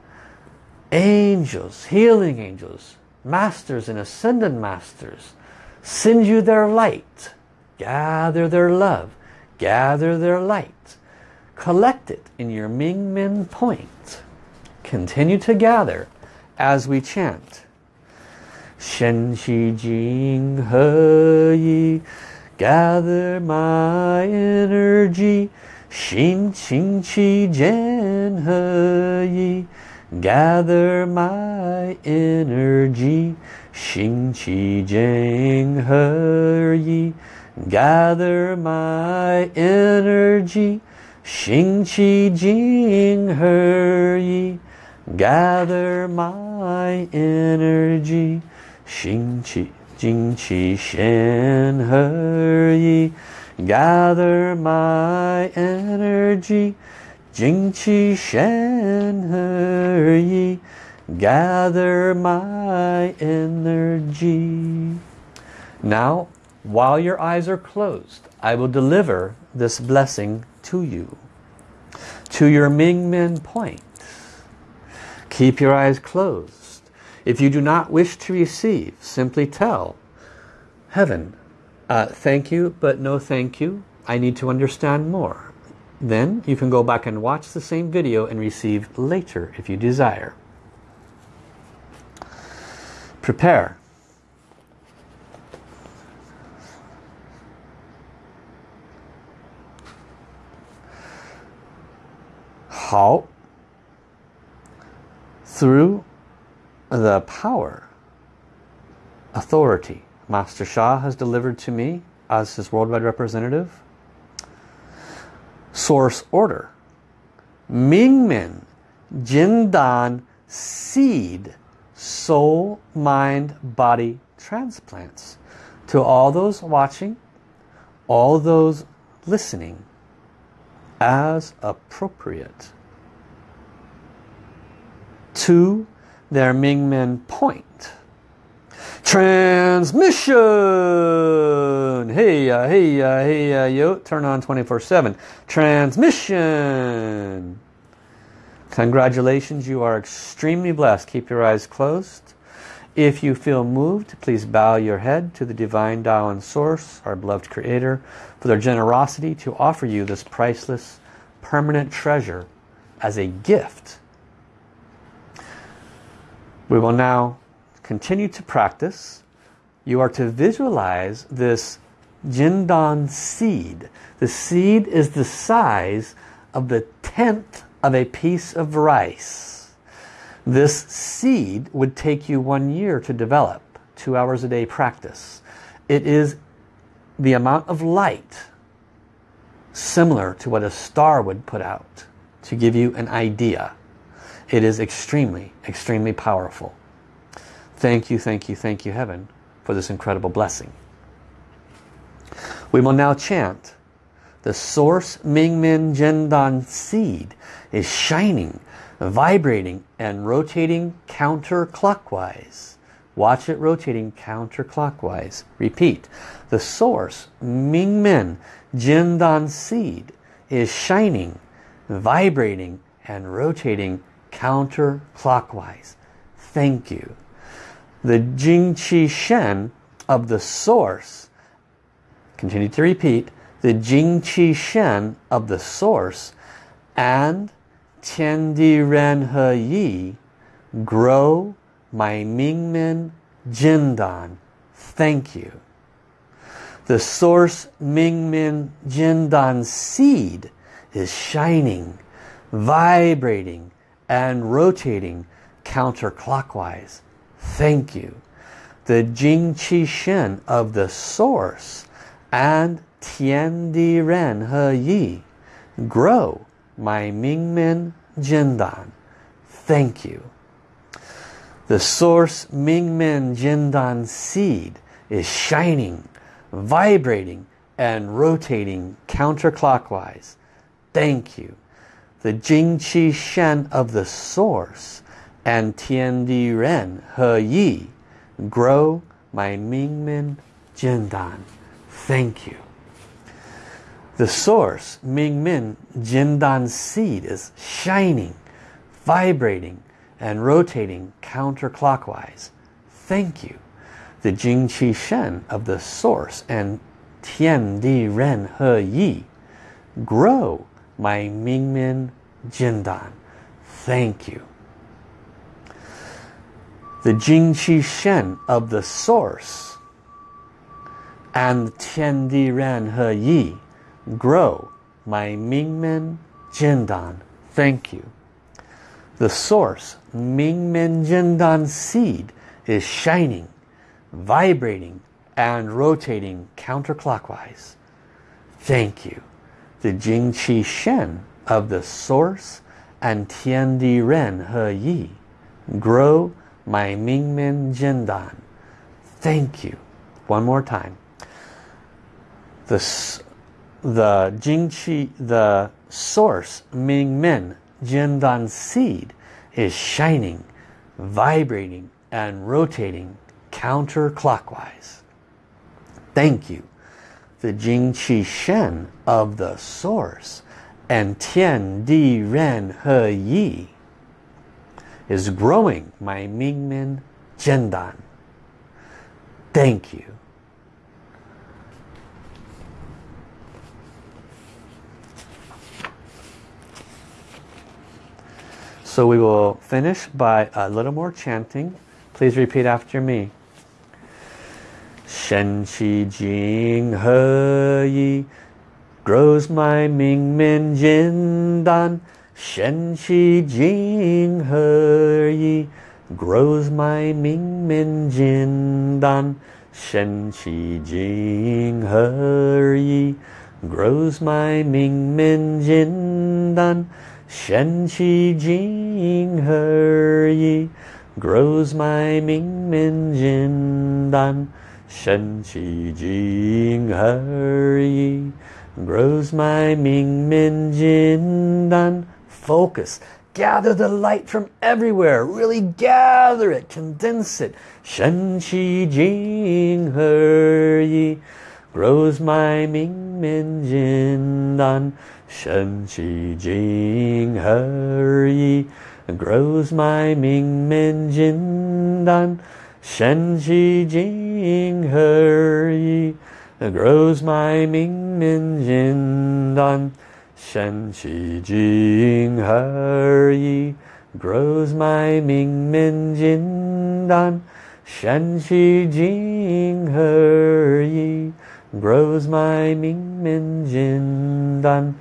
[SPEAKER 1] angels, healing angels, masters and ascended masters, send you their light. Gather their love gather their light, collect it in your Ming Men point. Continue to gather as we chant. Shen Qi Jing He Yi, gather my energy. Xin Qing Qi He Yi, gather my energy. Xin Qi Jian He Yi, Gather my energy, Xing Qi Jing He Yi. Gather my energy, Xing Qi Jing Qi Shen He Yi. Gather my energy, Jing Qi Shen He Yi. Gather my energy. Now while your eyes are closed, I will deliver this blessing to you. To your Ming Men point. Keep your eyes closed. If you do not wish to receive, simply tell Heaven, uh, thank you, but no thank you. I need to understand more. Then you can go back and watch the same video and receive later if you desire. Prepare. 好 through the power authority. Master Sha has delivered to me as his worldwide representative. Source order. Mingmen Jindan seed soul mind body transplants. To all those watching all those listening as appropriate to their Mingmen point. Transmission! Hey, uh, hey, uh, hey, uh, yo, turn on 24-7. Transmission! Congratulations, you are extremely blessed. Keep your eyes closed. If you feel moved, please bow your head to the Divine Tao and Source, our beloved Creator, for their generosity to offer you this priceless, permanent treasure as a gift We will now continue to practice. You are to visualize this Jindan seed. The seed is the size of the tenth of a piece of rice. This seed would take you one year to develop, two hours a day practice. It is the amount of light similar to what a star would put out to give you an idea. It is extremely, extremely powerful. Thank you, thank you, thank you, Heaven, for this incredible blessing. We will now chant. The source Ming Mingmen Jindan seed is shining, vibrating, and rotating counterclockwise. Watch it rotating counterclockwise. Repeat. The source Ming Mingmen Jindan seed is shining, vibrating, and rotating counterclockwise. Thank you. The Jingqi Shen of the source, continue to repeat, the Jingqi Shen of the source and Tiandi Ren He Yi grow my Mingmen Jindan. Thank you. The source Mingmen Jindan seed is shining, vibrating, and rotating counterclockwise. Thank you. The Jing Qi Shen of the source and Tian Di Ren He Yi grow my Mingmen Jindan. Thank you. The source Mingmen Jindan seed is shining, vibrating, and rotating counterclockwise. Thank you. The Jing Qi Shen of the source and Tian Di Ren He Yi grow my Mingmen Jindan. Thank you. The source, Mingmen Jindan seed is shining, vibrating, and rotating counterclockwise. Thank you. The Jing Qi Shen of the source and Tian Di Ren He Yi grow my Mingmen Jindan. Thank you. The Jingqi Shen of the source and Tian Di Ren He Yi grow my Mingmen Jindan. Thank you. The source Mingmen Jindan seed is shining, vibrating, and rotating counterclockwise. Thank you. The Jingqi Shen of the source and Tian Di Ren He Yi grow my Mingmen Jindan. Thank you. One more time. The, the Jingqi, the source Mingmen Jindan seed is shining, vibrating, and rotating counterclockwise. Thank you. The Jing Jingqi Shen of the source and Tian Di Ren He Yi is growing my Mingmen Jindan. Thank you. So we will finish by a little more chanting. Please repeat after me. Shen Qi Jing He Yi grows my Ming Men Jin Dan. Shen Qi Jing He Yi grows my Ming Men Jin Dan. Shen Qi Jing He Yi grows my Ming Men Jin Jindan. Shen Qi Jing Her Yi grows my Ming Men Jin Dan. Shen Qi Jing Her Yi grows my Ming Men Jin Dan. Focus. Gather the light from everywhere. Really gather it. Condense it. Shen Qi Jing Her Yi grows my Ming Men Jin Jindan. Shen Qi Jing He Yi grows my Mingmen Jindan. Shen Qi Jing He Yi grows my Mingmen Jindan. Shen Qi Jing He Yi grows my Ming Jin Dan. Shen Qi Jing Her Yi grows my Ming Men Jin Dan.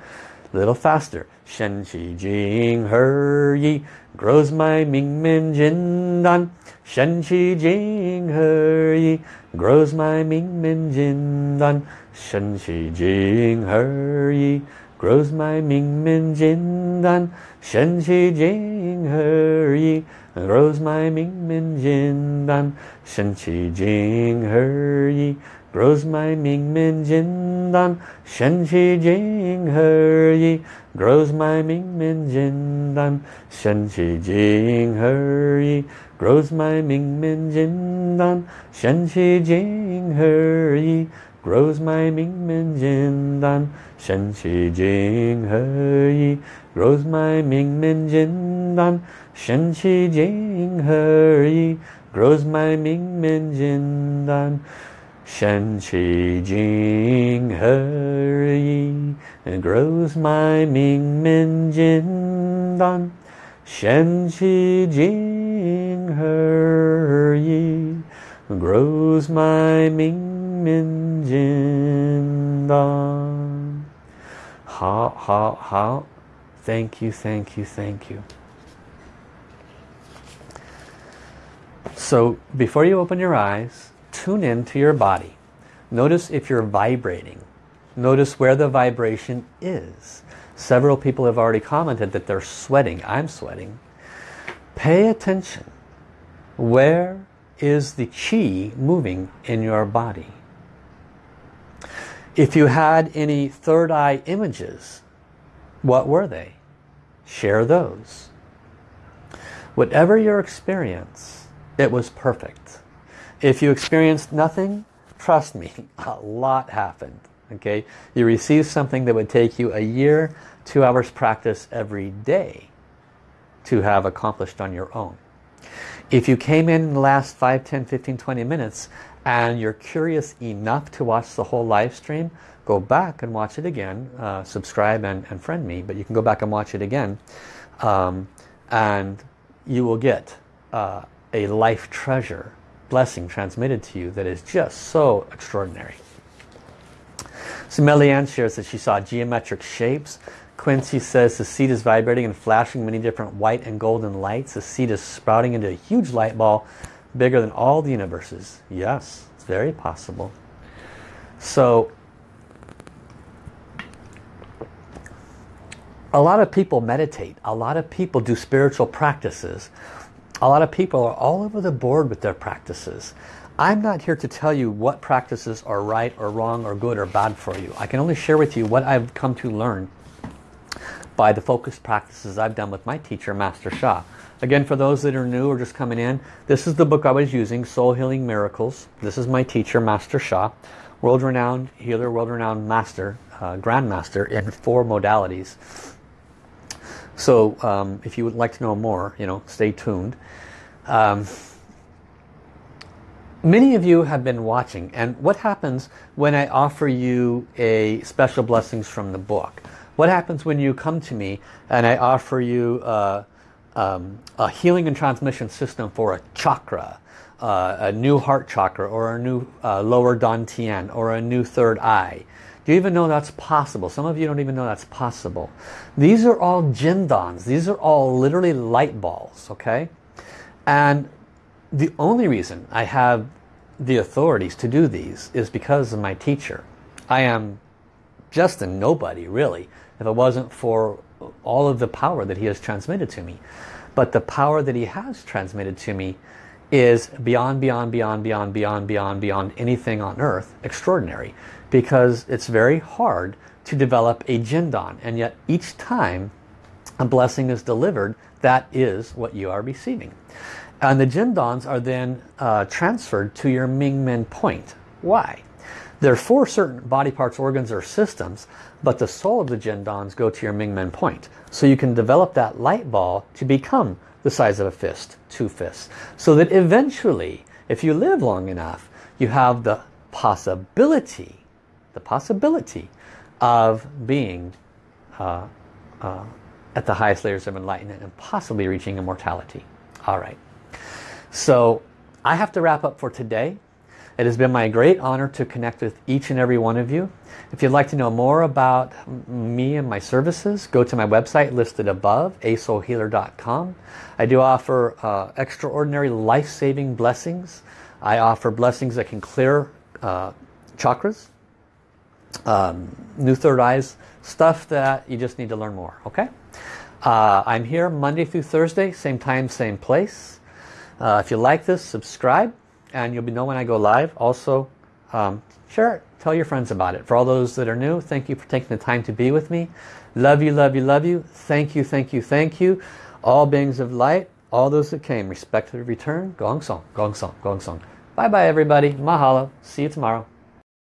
[SPEAKER 1] Little faster. Shen Qi Jing Her Yi grows my Ming Men Jin Dan. Shen Qi Jing Her Yi grows my Ming Men Jin Dan. Shen Qi Jing Her Yi grows my Ming Men Jin Dan. Shen Qi Jing Her Yi grows my Ming Men Jin Dan. Shen Qi Jing Her Yi grows my Ming Men Jin Dan. Shen Qi Jing Her Yi grows my Ming Men Jin Dan. Shen Qi Jing Her Yi grows my Ming Men Jin Dan. Shen Qi Jing Her Yi grows my Ming Men Jin Dan. Shen Qi Jing Her Yi grows my Ming Men Jin Dan. Shen Qi Jing Her Yi grows my Ming Men Jin Dan. Shen Qi Jing Her Yi grows my Ming Men Jin Dan. Shen Qi Jing Her Yi grows my Ming Men Jin Dan. Ha how, how? Thank you, thank you, thank you. So before you open your eyes, tune in to your body. Notice if you're vibrating. Notice where the vibration is. Several people have already commented that they're sweating. I'm sweating. Pay attention. Where is the chi moving in your body? If you had any third eye images, what were they? Share those. Whatever your experience, it was perfect. If you experienced nothing, trust me, a lot happened. Okay, You received something that would take you a year, two hours practice every day to have accomplished on your own. If you came in, the last 5, 10, 15, 20 minutes and you're curious enough to watch the whole live stream, go back and watch it again. Uh, subscribe and, and, friend me, but you can go back and watch it again. Um, and you will get uh, a life treasure blessing transmitted to you that is just so extraordinary. So Melianne shares that she saw geometric shapes. Quincy says the seed is vibrating and flashing many different white and golden lights. The seed is sprouting into a huge light ball bigger than all the universes. Yes, it's very possible. So a lot of people meditate. A lot of people do spiritual practices. A lot of people are all over the board with their practices. I'm not here to tell you what practices are right or wrong or good or bad for you. I can only share with you what I've come to learn by the focused practices I've done with my teacher, Master Sha. Again, for those that are new or just coming in, this is the book I was using, Soul Healing Miracles. This is my teacher, Master Sha, world-renowned healer, world-renowned master, uh, grandmaster in four modalities. So um, if you would like to know more, you know, stay tuned. Um, Many of you have been watching and what happens when I offer you a special blessings from the book? What happens when you come to me and I offer you uh, um, a healing and transmission system for a chakra, uh, a new heart chakra or a new uh, lower dantian or a new third eye? Do you even know that's possible? Some of you don't even know that's possible. These are all jindans. These are all literally light balls, okay? And the only reason I have the authorities to do these is because of my teacher. I am just a nobody, really, if it wasn't for all of the power that he has transmitted to me. But the power that he has transmitted to me is beyond, beyond, beyond, beyond, beyond, beyond, beyond anything on earth extraordinary. Because it's very hard to develop a jindan. And yet each time a blessing is delivered, that is what you are receiving. And the jindans are then uh, transferred to your Mingmen point. Why? There are four certain body parts, organs, or systems, but the soul of the jindans go to your Mingmen point. So you can develop that light ball to become the size of a fist, two fists. So that eventually, if you live long enough, you have the possibility, the possibility of being uh, uh, at the highest layers of enlightenment and possibly reaching immortality. All right. So I have to wrap up for today. It has been my great honor to connect with each and every one of you. If you'd like to know more about me and my services, go to my website listed above, asoulhealer.com. I do offer uh, extraordinary life-saving blessings. I offer blessings that can clear uh, chakras, um, new third eyes, stuff that you just need to learn more, okay? Uh, I'm here Monday through Thursday, same time, same place. Uh, if you like this, subscribe and you'll be know when I go live. Also, um, share it. Tell your friends about it. For all those that are new, thank you for taking the time to be with me. Love you, love you, love you. Thank you, thank you, thank you. All beings of light, all those that came, respect to return. Gong Song, Gong Song, Gong Song. Bye-bye, everybody. Mahalo. See you tomorrow.